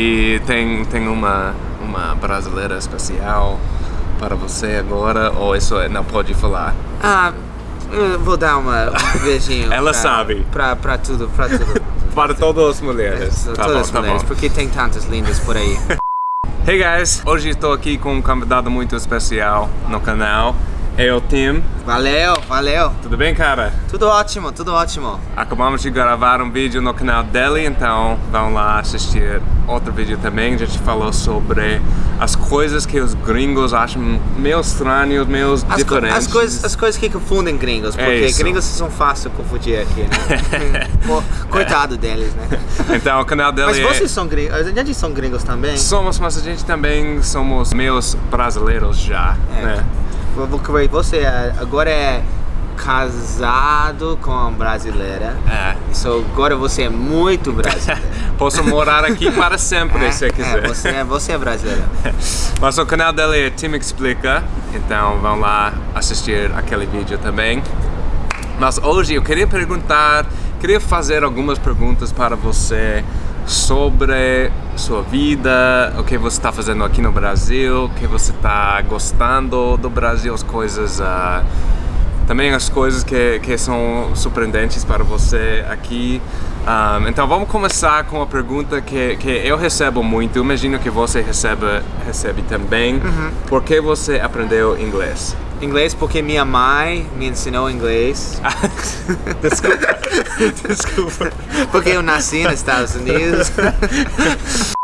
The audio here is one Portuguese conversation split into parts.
E tem, tem uma, uma brasileira especial para você agora, ou isso não pode falar? Ah, vou dar uma, um beijinho. Ela pra, sabe. Pra tudo, pra tudo. Para todas as mulheres. É, Tá todas bom, as tá mulheres, bom. porque tem tantas lindas por aí. Hey guys, hoje estou aqui com um convidado muito especial no canal. É o Tim. Valeu, valeu. Tudo bem, cara? Tudo ótimo, tudo ótimo. Acabamos de gravar um vídeo no canal dele, então vão lá assistir outro vídeo também. A gente falou sobre as coisas que os gringos acham meio estranhos, meio As, co- diferentes. as, coisas, as coisas que confundem gringos, É porque isso. gringos são fáceis de confundir aqui, né? Coitado deles, né? Então o canal dele Mas é... vocês são gringos, a gente são gringos também? Somos, mas a gente também somos meus brasileiros já, É. né? Você é- agora é casado com uma brasileira. É. So, agora você é muito brasileiro. Posso morar aqui para sempre, É, se quiser. É, você, é, você é brasileiro. Mas o canal dele é Tim Explica, então vão lá assistir aquele vídeo também. Mas hoje eu queria perguntar, queria fazer algumas perguntas para você sobre sua vida, o que você está fazendo aqui no Brasil, o que você está gostando do Brasil, as coisas, ah, também as coisas que, que são surpreendentes para você aqui. Ah, então vamos começar com uma pergunta que, que eu recebo muito, imagino que você recebe, recebe também. Por que você aprendeu inglês? Inglês porque minha mãe me ensinou inglês. Desculpa. Desculpa. Porque eu nasci nos Estados Unidos.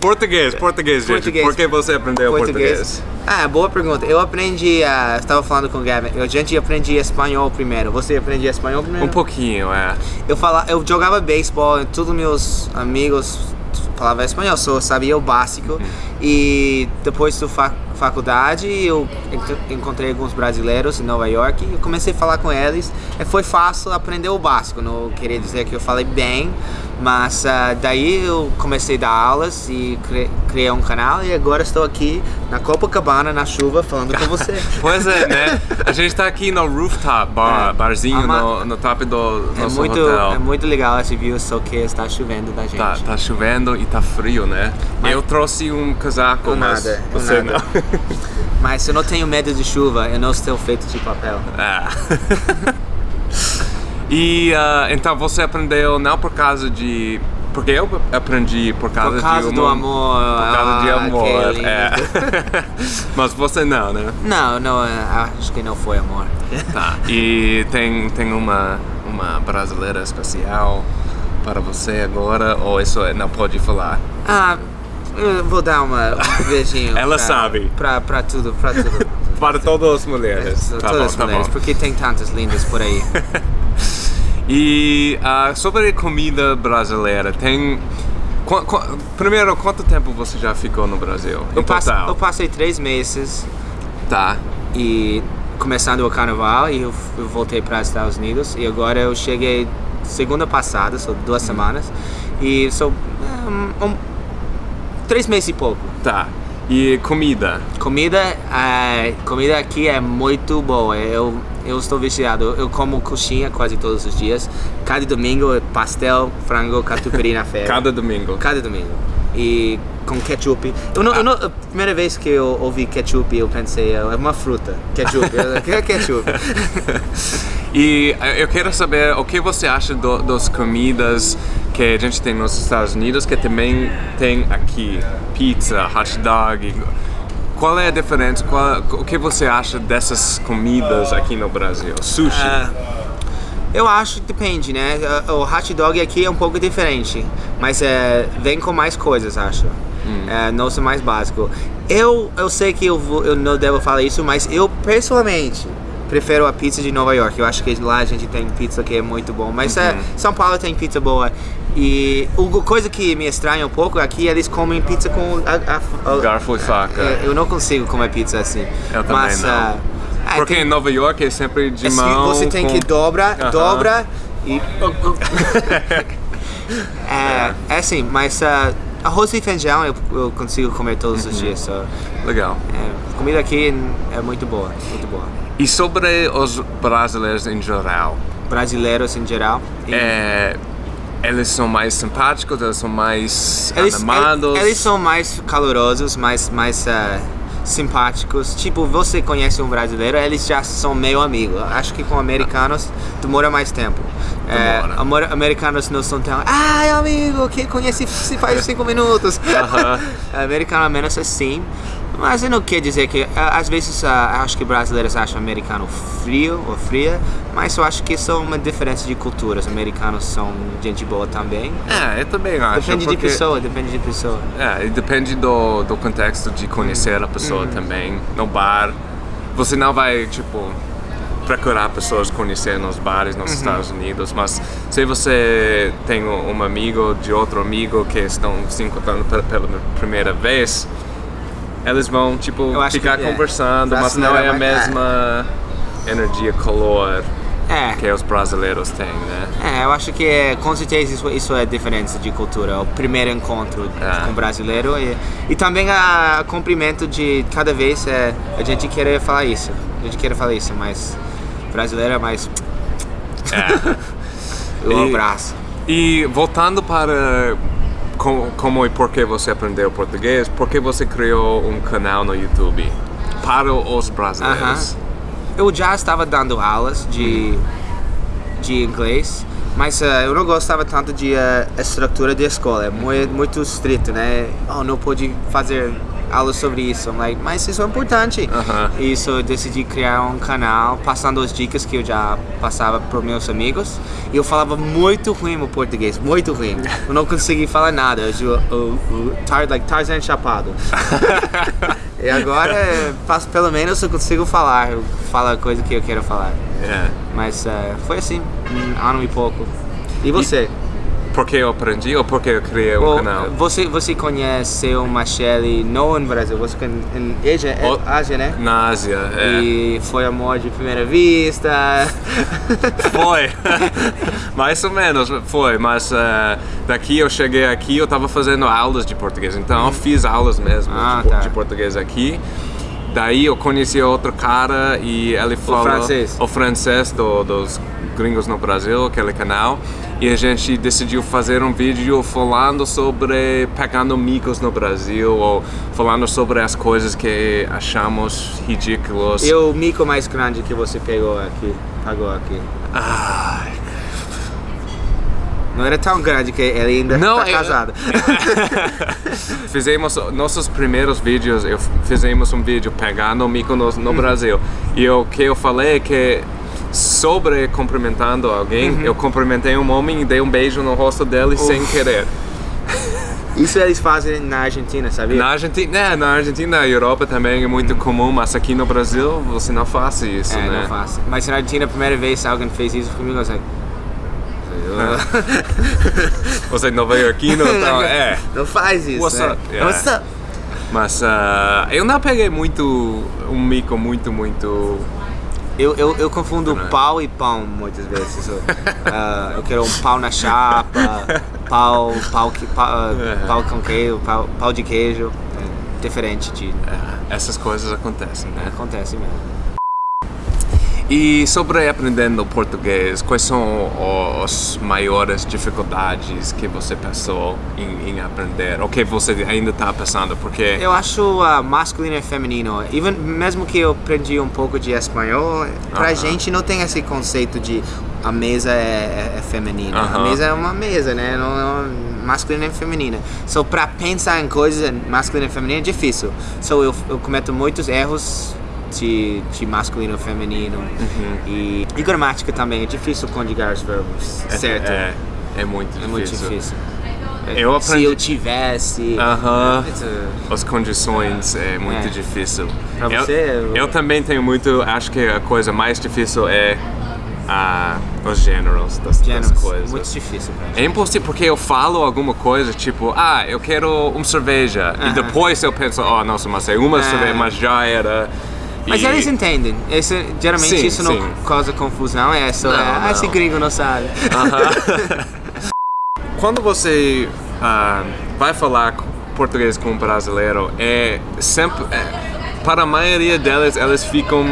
Português, português, gente. Português. Por que você aprendeu português? Ah, boa pergunta. Eu aprendi, ah, estava falando com o Gavin, eu, a gente aprendi espanhol primeiro. Você aprendia espanhol primeiro? Um pouquinho, é. Eu, fala, eu jogava beisebol, e todos meus amigos falavam espanhol, só sabia o básico. E depois da fa faculdade, eu enco- encontrei alguns brasileiros em Nova York e eu comecei a falar com eles. E foi fácil aprender o básico, não queria dizer que eu falei bem, mas ah, daí eu comecei a dar aulas e cri criei um canal e agora estou aqui na Copacabana, na chuva, falando com você. Pois é, né? A gente tá aqui no rooftop bar, É. barzinho Ama- no, no top do É nosso muito, hotel. é muito legal esse view, só que está chovendo da gente. Tá, tá chovendo e tá frio, né? Mas- Eu trouxe um casaco, Eu mas nada, você nada. não. Mas eu não tenho medo de chuva, eu não estou feito de papel. Ah. e ah, então você aprendeu não por causa de. Porque eu aprendi por causa, Por causa de do uma- amor. Por causa de ah, amor. que lindo. É. Mas você não, né? Não, não, é, acho que não foi amor. Tá. E tem, tem uma, uma brasileira especial para você agora, ou isso não pode falar? Ah, vou dar uma, um beijinho. Ela pra, sabe. Pra tudo, pra tudo. Para todas as mulheres. Tá Todas bom, as tá mulheres, porque tem tantas lindas por aí. E ah, sobre comida brasileira, tem. Qu- qu- primeiro, quanto tempo você já ficou no Brasil? Eu, passe- eu passei três meses Tá. e começando o carnaval e eu, eu voltei para os Estados Unidos e agora eu cheguei segunda passada, são duas Uhum. semanas e sou um, um- três meses e pouco. Tá. E comida? Comida, ah, comida aqui é muito boa. Eu, eu estou viciado. Eu como coxinha quase todos os dias. Cada domingo é pastel, frango, catupiry na feira. Cada domingo. Cada domingo. E com ketchup. Eu não, eu não- a primeira vez que eu ouvi ketchup, eu pensei, é uma fruta. Ketchup. O que é ketchup? E eh, eu quero saber o que você acha do, das comidas que a gente tem nos Estados Unidos que também tem aqui. Pizza, hot dog. Qual é a diferença? Qual, o que você acha dessas comidas aqui no Brasil? Sushi. Ah, eu acho que depende, né? O hot dog aqui é um pouco diferente, mas é, vem com mais coisas, acho. É, não é mais básico. Eu, eu sei que eu, vou- eu não devo falar isso, mas eu pessoalmente prefiro a pizza de Nova York. Eu acho que lá a gente tem pizza que é muito bom, mas é, São Paulo tem pizza boa. E uma coisa que me estranha um pouco aqui, eles comem pizza com a, a- a- Garfo e faca. é, eu não consigo comer pizza assim. Eu também mas, não. ah, ah, Porque tem- em Nova York é sempre de é assim, mão. você tem com- que dobra, Aham. dobra e. é, é assim, mas ah, arroz e feijão eu, eu consigo comer todos Uhum. os dias. so, Legal. é, comida aqui é muito boa, muito boa. E sobre os brasileiros em geral, Brasileiros em geral. e- é, eles são mais simpáticos, eles são mais Eles, animados. eles, são mais calorosos, mais, mais ah, simpáticos. Tipo, você conhece um brasileiro, eles já são meio amigos. Acho que com americanos demora mais tempo. É, Demora. amor- americanos não são tão. Ai, amigo, que conheci se faz cinco minutos. Aham. Americano é menos assim. Mas não quer dizer que. Às vezes ah, acho que brasileiros acham americano frio ou fria, mas eu acho que são uma diferença de culturas. Americanos são gente boa também. É, eu também acho. Depende de porque- pessoa, depende de pessoa. É, e depende do, do contexto de conhecer a pessoa Uhum. também. No bar, você não vai, tipo, procurar pessoas conhecer nos bares Uhum. nos Estados Unidos, mas se você tem um amigo de outro amigo que estão se encontrando pela primeira vez, eles vão, tipo, ficar que, é, conversando, mas não é a é mais- mesma energia, calor É. que os brasileiros têm, né? É, eu acho que é, com certeza isso, isso é diferença de cultura, é o primeiro encontro É. com brasileiro e, e também a cumprimento de cada vez é, a gente querer falar isso, a gente querer falar isso, mas brasileiro é mais É. o E- abraço. E voltando para como, como e por que você aprendeu português, por que você criou um canal no YouTube para os brasileiros? Eu já estava dando aulas de, de inglês, mas eh, eu não gostava tanto de eh, estrutura de escola, é muito, muito estrito, né? Oh, não pode fazer aulas sobre isso, I'm like, mas isso é importante. Aham. Isso eu decidi criar um canal passando as dicas que eu já passava para meus amigos. E eu falava muito ruim o português, muito ruim. Eu não consegui falar nada, eu, eu, eu, tar, like Tarzan chapado. E agora, faço- pelo menos eu consigo falar, eu falo a coisa que eu quero falar. É. Mas eh, foi assim, um ano e pouco. E você? Porque eu aprendi ou porque eu criei um Ou, canal? Você, você conhece o Machele não no Brasil, você conhece em Ásia, é O- Ásia, né? Na Ásia, é. E foi amor de primeira vista. Foi, mais ou menos foi, mas eh, daqui eu cheguei aqui, eu tava fazendo aulas de português, então eu fiz aulas mesmo Ah, de, tá. de português aqui. Daí eu conheci outro cara e ele falou francês. o francês do- dos gringos no Brasil, aquele canal, e a gente decidiu fazer um vídeo falando sobre pegando micos no Brasil ou falando sobre as coisas que achamos ridículos. E o mico mais grande que você pegou aqui, pagou aqui? Ai, Não era tão grande que ele ainda Não, está eu- casado. fizemos nossos primeiros vídeos, eu fizemos um vídeo pegando Mykonos Uhum. no Brasil. E o que eu falei é que sobre cumprimentando alguém, Uhum. eu cumprimentei um homem e dei um beijo no rosto dele sem querer. Isso eles fazem na Argentina, sabia? Na Argentina, é, na Argentina, na Europa também é muito comum, mas aqui no Brasil você não faz isso, é, né? não faço. Mas na Argentina, a primeira vez alguém fez isso comigo, eu like... Você é nova-iorquino, então é. Não faz isso, What's né? up? Yeah. What's up? Mas ah, eu não peguei muito um mico muito, muito Eu, eu, eu confundo Não é? pau e pão muitas vezes. Eu, ah, eu quero um pau na chapa, pau, pau, que, pau, ah, É. pau com queijo, pau, pau de queijo. É diferente de. É, essas coisas acontecem, né? Acontece mesmo. E sobre aprendendo português, quais são as maiores dificuldades que você passou em, em aprender? Ou que você ainda está passando? Porque Eu acho uh, masculino e feminino. Even, mesmo que eu aprendi um pouco de espanhol, pra Aham. gente não tem esse conceito de a mesa é, é, é feminina. A Aham. mesa é uma mesa, né? Não, não, masculina e feminina. So, pra pensar em coisas masculina e feminina é difícil. So, eu, eu cometo muitos erros de, de masculino e feminino. Uhum. E, e gramática também. É difícil conjugar os verbos, certo? É, é muito difícil. É muito difícil. Eu Se aprendi- eu tivesse. Aham. It's a- As condições é muito É. difícil. Pra eu, você, eu- eu também tenho muito. Acho que a coisa mais difícil é ah, os gêneros das, das coisas. Muito difícil. É impossível porque eu falo alguma coisa tipo, ah, eu quero uma cerveja. E Aham. depois eu penso, oh, nossa, mas é uma É. cerveja, mas já era. Mas E- eles entendem. Geralmente Sim, isso não sim. causa confusão. É só, Não, é, ah, não. esse gringo não sabe. Aham. Quando você ah, vai falar português com um brasileiro, é sempre. é, para a maioria deles, eles ficam,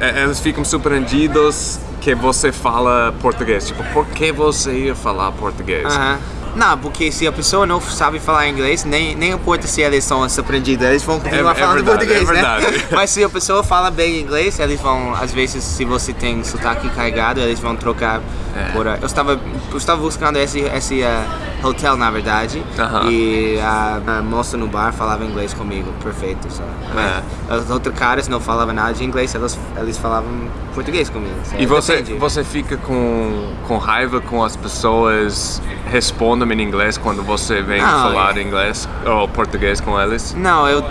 é, eles ficam surpreendidos que você fala português? Tipo, por que você ia falar português? Aham. Não, porque se a pessoa não sabe falar inglês, nem, nem importa se eles são aprendidos, eles vão continuar É- é falando verdade, português, é né? Mas se a pessoa fala bem inglês, eles vão, às vezes, se você tem sotaque carregado, eles vão trocar É. por... Eu estava, eu estava buscando esse, esse ah, hotel, na verdade, Aham. e a, a moça no bar falava inglês comigo, perfeito. É. Mas Os outros caras não falavam nada de inglês, eles, eles falavam português comigo. E você, Depende. você fica com, com raiva com as pessoas respondem em inglês quando você vem Não, falar é. inglês ou português com eles? Não, eu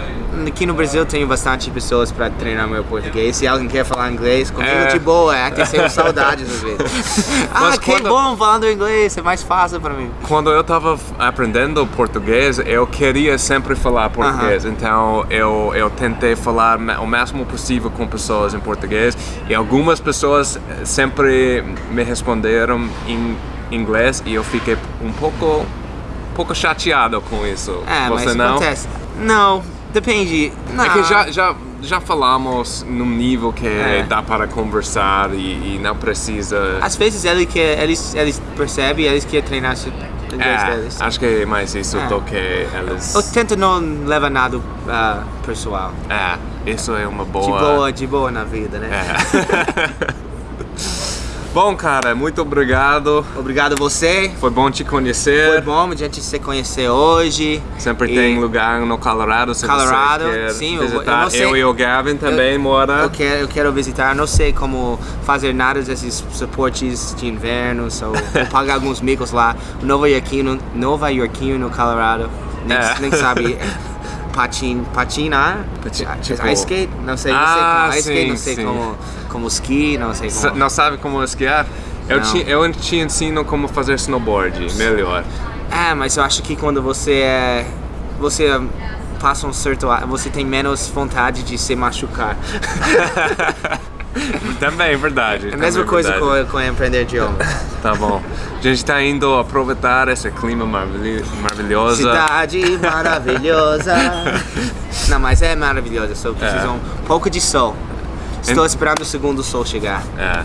aqui no Brasil tenho bastante pessoas para treinar meu português. Se alguém quer falar inglês comigo, É. de boa, é que tenho saudades às vezes. ah, Mas que quando- bom falando inglês, é mais fácil para mim. Quando eu estava aprendendo português, eu queria sempre falar português. Então eu, eu tentei falar o máximo possível com pessoas em português. E algumas pessoas sempre me responderam em inglês e eu fiquei um pouco, pouco chateado com isso. É, Você mas não? acontece. Não, depende. Não. É que já, já, já falamos num nível que É. dá para conversar e, e não precisa. Às vezes eles, quer, eles, eles percebem, eles querem treinar o inglês É, deles. acho que é mais isso É. do que eles. Eu tento não levar nada ah, pessoal. É, isso é uma boa. De boa, de boa na vida, né? É. Bom, cara, muito obrigado. Obrigado você. Foi bom te Foi conhecer. bom a gente se conhecer hoje. Sempre E- tem lugar no Colorado se Colorado, você quer sim, eu- eu visitar. não sei- e o Gavin também mora. Eu quero, eu quero visitar, não sei como fazer nada desses suportes de inverno, só vou pagar alguns micos lá. Nova Yorkino, Nova Yorkino no Colorado, nem, É. nem sabe patin, patinar, Pati- Ah, tipo- ice skate, não sei, não Ah, sei como, ice skate, não sei sim. como, como ski, não sei como. Não sabe como esquiar? Eu Não. te, eu te ensino como fazer snowboard, melhor. É, mas eu acho que quando você é, você passa um certo, você tem menos vontade de se machucar. também, verdade. É a mesma coisa verdade. com, com aprender idioma. Tá bom. A gente tá indo aproveitar esse clima maravilhoso. Cidade maravilhosa. Não, mas é maravilhosa, só precisa É. um pouco de sol. Estou esperando o segundo sol chegar. É.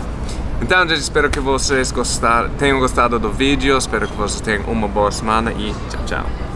Então, gente, espero que vocês gostar, tenham gostado do vídeo. Espero que vocês tenham uma boa semana e tchau, tchau.